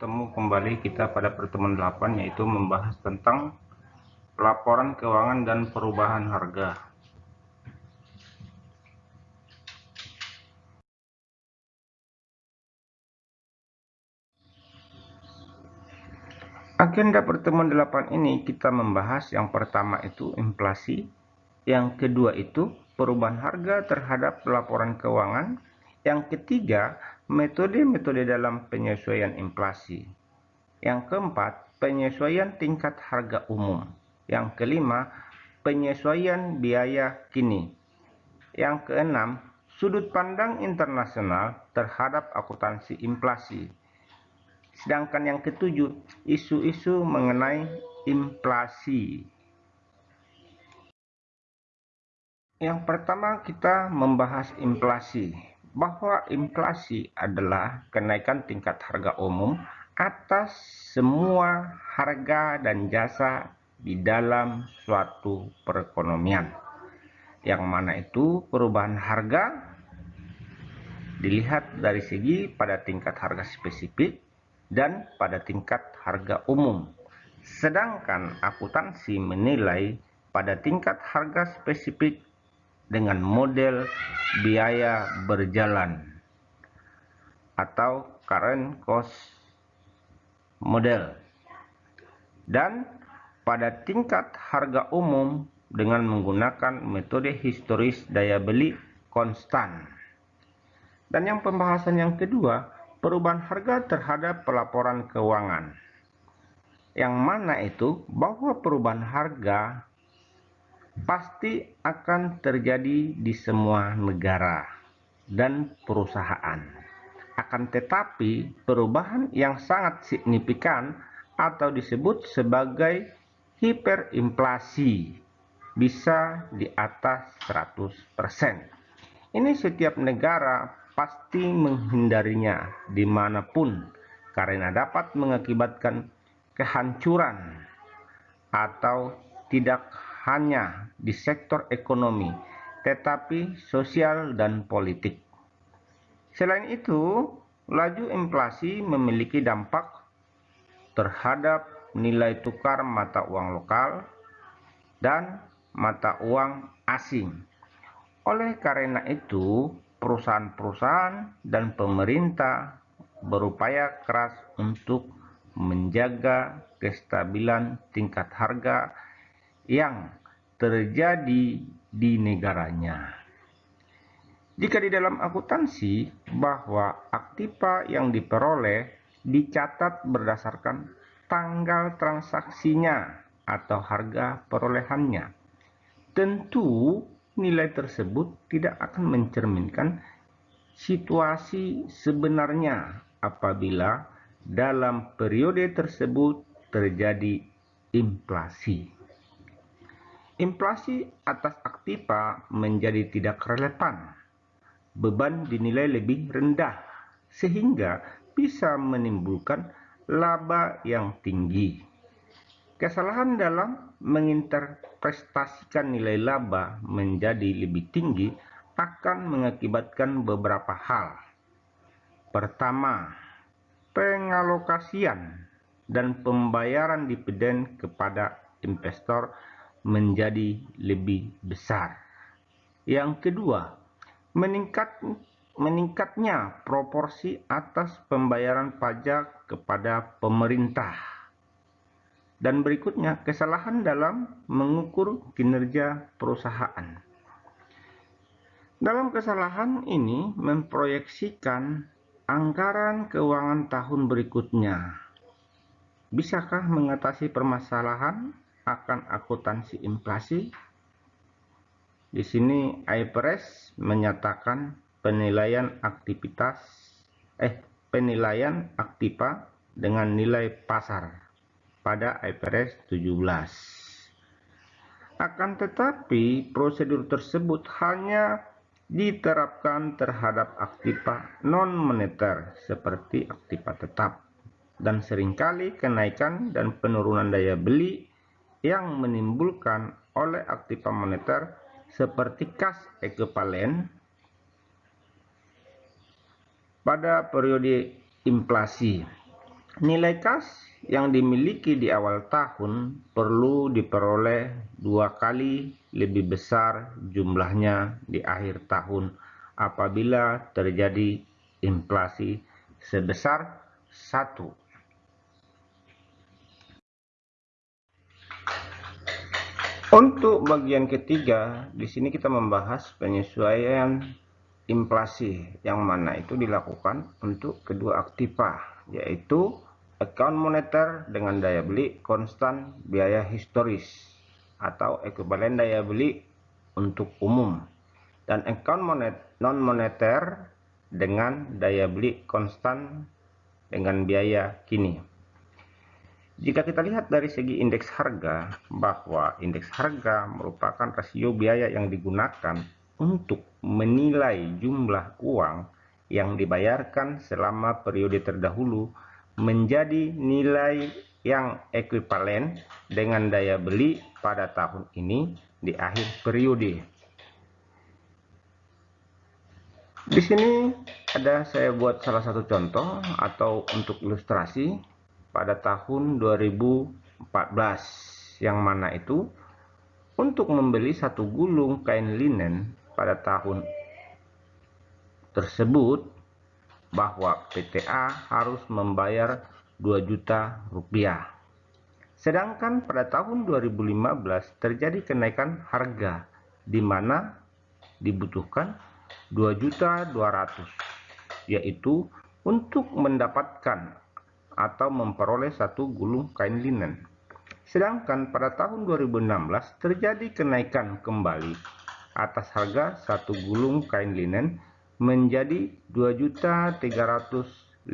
bertemu kembali kita pada pertemuan 8 yaitu membahas tentang laporan keuangan dan perubahan harga. Agenda pertemuan 8 ini kita membahas. Yang pertama itu inflasi, yang kedua itu perubahan harga terhadap laporan keuangan, yang ketiga Metode-metode dalam penyesuaian inflasi. Yang keempat, penyesuaian tingkat harga umum. Yang kelima, penyesuaian biaya kini. Yang keenam, sudut pandang internasional terhadap akuntansi inflasi. Sedangkan yang ketujuh, isu-isu mengenai inflasi. Yang pertama kita membahas inflasi bahwa inflasi adalah kenaikan tingkat harga umum atas semua harga dan jasa di dalam suatu perekonomian. Yang mana itu perubahan harga dilihat dari segi pada tingkat harga spesifik dan pada tingkat harga umum. Sedangkan akuntansi menilai pada tingkat harga spesifik dengan model biaya berjalan atau current cost model dan pada tingkat harga umum dengan menggunakan metode historis daya beli konstan. Dan yang pembahasan yang kedua, perubahan harga terhadap pelaporan keuangan. Yang mana itu bahwa perubahan harga pasti akan terjadi di semua negara dan perusahaan. Akan tetapi, perubahan yang sangat signifikan atau disebut sebagai hiperinflasi bisa di atas 100%. Ini setiap negara pasti menghindarinya di mana pun karena dapat mengakibatkan kehancuran atau tidak hanya di sektor ekonomi, tetapi sosial dan politik. Selain itu, laju inflasi memiliki dampak terhadap nilai tukar mata uang lokal dan mata uang asing. Oleh karena itu, perusahaan-perusahaan dan pemerintah berupaya keras untuk menjaga kestabilan tingkat harga yang terjadi di negaranya. Jika di dalam akuntansi bahwa aktiva yang diperoleh dicatat berdasarkan tanggal transaksinya atau harga perolehannya, tentu nilai tersebut tidak akan mencerminkan situasi sebenarnya apabila dalam periode tersebut terjadi inflasi. Inflasi atas aktiva menjadi tidak relevan. Beban dinilai lebih rendah, sehingga bisa menimbulkan laba yang tinggi. Kesalahan dalam menginterpretasikan nilai laba menjadi lebih tinggi akan mengakibatkan beberapa hal. Pertama, pengalokasian dan pembayaran dividen kepada investor menjadi lebih besar. Yang kedua, meningkat meningkatnya proporsi atas pembayaran pajak kepada pemerintah. Dan berikutnya, kesalahan dalam mengukur kinerja perusahaan. Dalam kesalahan ini memproyeksikan anggaran keuangan tahun berikutnya. Bisakah mengatasi permasalahan akan akuntansi inflasi. Di sini IFRS menyatakan penilaian aktivitas eh penilaian aktiva dengan nilai pasar pada IFRS 17. Akan tetapi prosedur tersebut hanya diterapkan terhadap aktiva non moneter seperti aktiva tetap dan sering kali kenaikan dan penurunan daya beli yang menimbulkan oleh aktiva moneter seperti kas ekivalen pada periode inflasi. Nilai kas yang dimiliki di awal tahun perlu diperoleh dua kali lebih besar jumlahnya di akhir tahun apabila terjadi inflasi sebesar satu. Untuk bagian ketiga, di sini kita membahas penyesuaian inflasi yang mana itu dilakukan untuk kedua aktiva, yaitu account moneter dengan daya beli konstan biaya historis atau ekuivalen daya beli untuk umum dan account monet non moneter dengan daya beli konstan dengan biaya kini. Jika kita lihat dari segi indeks harga, bahwa indeks harga merupakan rasio biaya yang digunakan untuk menilai jumlah uang yang dibayarkan selama periode terdahulu menjadi nilai yang ekuivalen dengan daya beli pada tahun ini di akhir periode. Di sini ada saya buat salah satu contoh atau untuk ilustrasi pada tahun 2014 yang mana itu untuk membeli satu gulung kain linen pada tahun tersebut bahwa PTA harus membayar 2 juta rupiah. Sedangkan pada tahun 2015 terjadi kenaikan harga di mana dibutuhkan 2 juta 200 yaitu untuk mendapatkan atau memperoleh satu gulung kain linen. Sedangkan pada tahun 2016 terjadi kenaikan kembali atas harga satu gulung kain linen menjadi Rp2.350.000.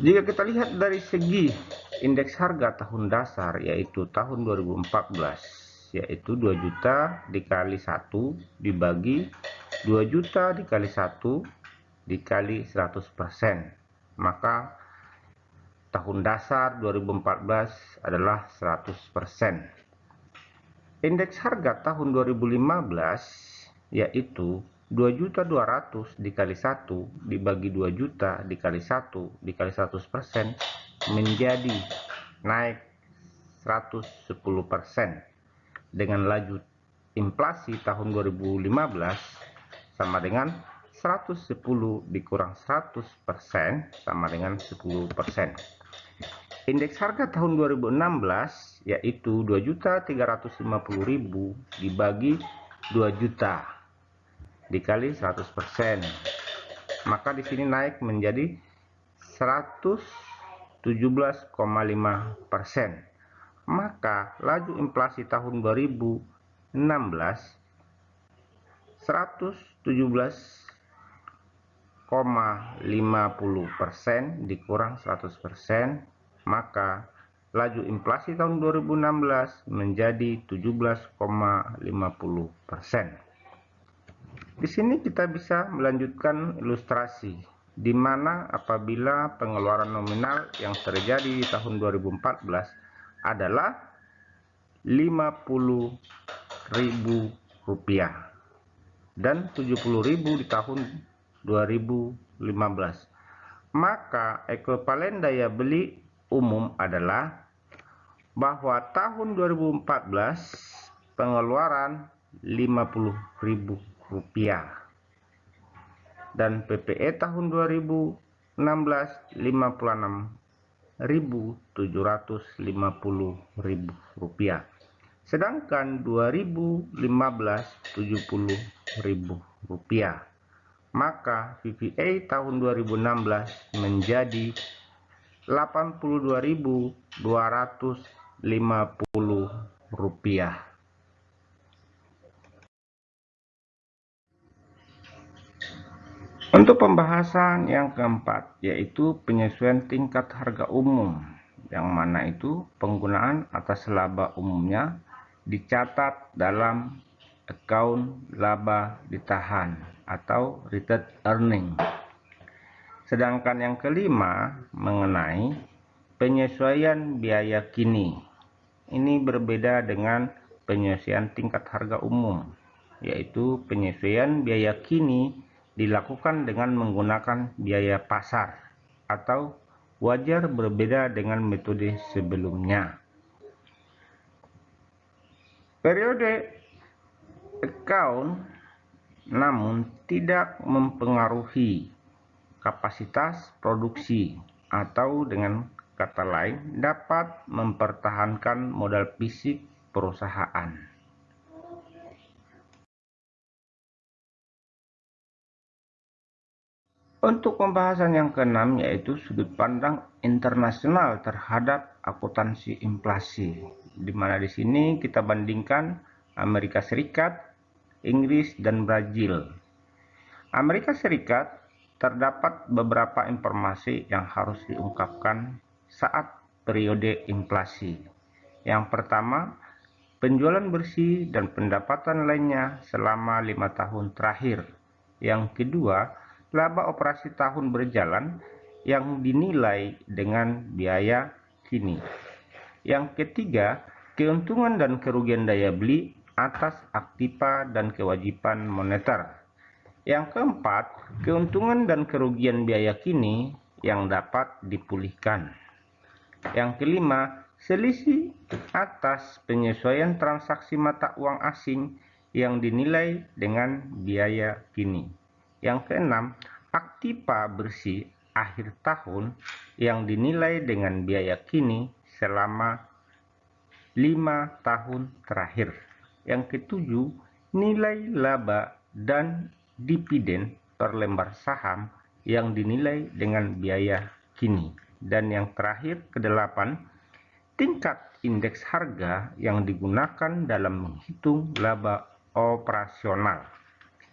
Jika kita lihat dari segi indeks harga tahun dasar yaitu tahun 2014 yaitu 2 juta dikali 1 dibagi 2 juta dikali 1 dikali 100%. Maka tahun dasar 2014 adalah 100%. Indeks harga tahun 2015 yaitu 2.200 dikali 1 dibagi 2 juta dikali 1 dikali 100% menjadi naik 110% dengan laju inflasi tahun 2015 sama dengan 110 dikurang 100% sama dengan 10%. Indeks harga tahun 2016 yaitu 2.350.000 dibagi 2 juta dikali 100%. Maka di sini naik menjadi 117,5%. Maka laju inflasi tahun 2016 117,50% dikurang 100% maka laju inflasi tahun 2016 menjadi 17,50%. Di sini kita bisa melanjutkan ilustrasi di mana apabila pengeluaran nominal yang terjadi di tahun 2014 adalah Rp50.000 dan 70.000 di tahun 2015. Maka ekuivalen daya beli umum adalah bahwa tahun 2014 pengeluaran Rp50.000 dan PPE tahun 2016 Rp56.750.000 sedangkan 2015 70.000 rupiah. Maka VVA tahun 2016 menjadi 82.250 rupiah. Untuk pembahasan yang keempat, yaitu penyesuaian tingkat harga umum, yang mana itu penggunaan atas laba umumnya dicatat dalam account laba ditahan atau retained earning. Sedangkan yang kelima mengenai penyesuaian biaya kini. Ini berbeda dengan penyesuaian tingkat harga umum, yaitu penyesuaian biaya kini dilakukan dengan menggunakan biaya pasar atau wajar berbeda dengan metode sebelumnya. Periode account namun tidak mempengaruhi kapasitas produksi atau dengan kata lain dapat mempertahankan modal fisik perusahaan. Untuk pembahasan yang keenam yaitu sudut pandang internasional terhadap akuntansi inflasi, di mana di sini kita bandingkan Amerika Serikat, Inggris, dan Brazil. Amerika Serikat terdapat beberapa informasi yang harus diungkapkan saat periode inflasi. Yang pertama, penjualan bersih dan pendapatan lainnya selama lima tahun terakhir. Yang kedua, laba operasi tahun berjalan yang dinilai dengan biaya kini. Yang ketiga, keuntungan dan kerugian daya beli atas aktiva dan kewajiban moneter. Yang keempat, keuntungan dan kerugian biaya kini yang dapat dipulihkan. Yang kelima, selisih atas penyesuaian transaksi mata uang asing yang dinilai dengan biaya kini. Yang keenam, aktiva bersih akhir tahun yang dinilai dengan biaya kini selama lima tahun terakhir. Yang ketujuh, nilai laba dan dividen per lembar saham yang dinilai dengan biaya kini. Dan yang terakhir, kedelapan, tingkat indeks harga yang digunakan dalam menghitung laba operasional.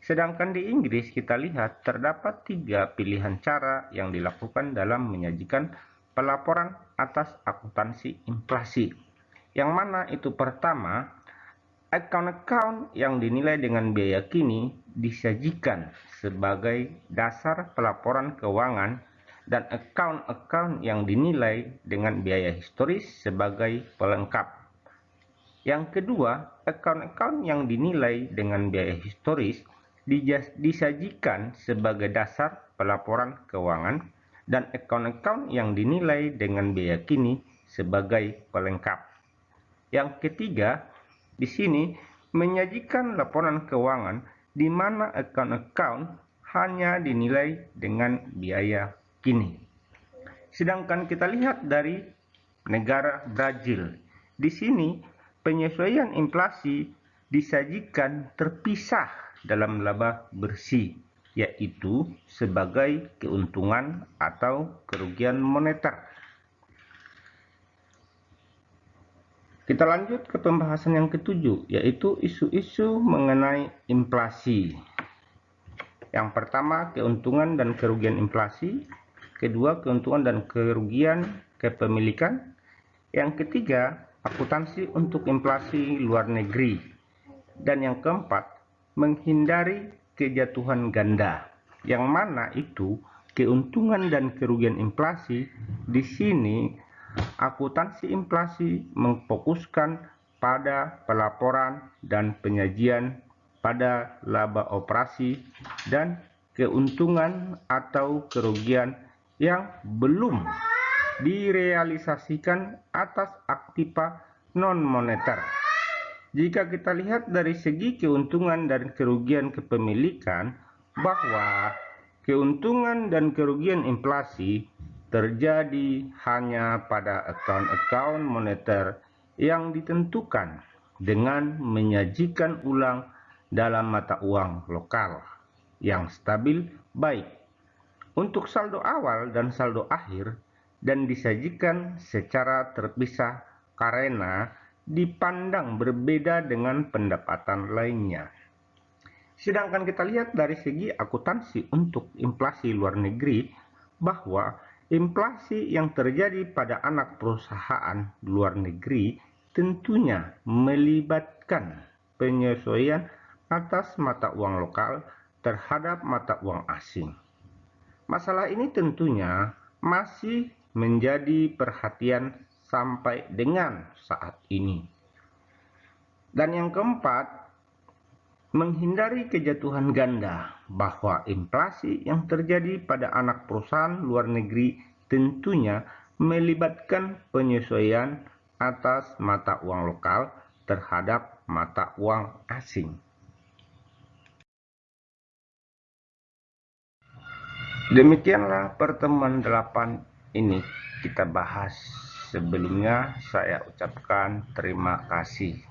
Sedangkan di Inggris kita lihat terdapat tiga pilihan cara yang dilakukan dalam menyajikan pelaporan atas akuntansi inflasi. Yang mana itu pertama, account-account yang dinilai dengan biaya kini disajikan sebagai dasar pelaporan keuangan dan account-account yang dinilai dengan biaya historis sebagai pelengkap. Yang kedua, account-account yang dinilai dengan biaya historis disajikan sebagai dasar pelaporan keuangan dan account-account yang dinilai dengan biaya kini sebagai pelengkap. Yang ketiga, di sini menyajikan laporan keuangan di mana account-account hanya dinilai dengan biaya kini. Sedangkan kita lihat dari negara Brazil. Di sini penyesuaian inflasi disajikan terpisah dalam laba bersih, yaitu sebagai keuntungan atau kerugian moneter. Kita lanjut ke pembahasan yang ketujuh, yaitu isu-isu mengenai inflasi. Yang pertama, keuntungan dan kerugian inflasi kedua keuntungan dan kerugian kepemilikan, yang ketiga akuntansi untuk inflasi luar negeri, dan yang keempat menghindari kejatuhan ganda, yang mana itu keuntungan dan kerugian inflasi di sini akuntansi inflasi memfokuskan pada pelaporan dan penyajian pada laba operasi dan keuntungan atau kerugian yang belum direalisasikan atas aktiva non-moneter. Jika kita lihat dari segi keuntungan dan kerugian kepemilikan, bahwa keuntungan dan kerugian inflasi terjadi hanya pada account-account moneter yang ditentukan dengan menyajikan ulang dalam mata uang lokal yang stabil baik untuk saldo awal dan saldo akhir dan disajikan secara terpisah karena dipandang berbeda dengan pendapatan lainnya. Sedangkan kita lihat dari segi akuntansi untuk inflasi luar negeri bahwa inflasi yang terjadi pada anak perusahaan luar negeri tentunya melibatkan penyesuaian atas mata uang lokal terhadap mata uang asing. Masalah ini tentunya masih menjadi perhatian sampai dengan saat ini. Dan yang keempat, menghindari kejatuhan ganda bahwa inflasi yang terjadi pada anak perusahaan luar negeri tentunya melibatkan penyesuaian atas mata uang lokal terhadap mata uang asing. Demikianlah pertemuan delapan ini kita bahas. Sebelumnya saya ucapkan terima kasih.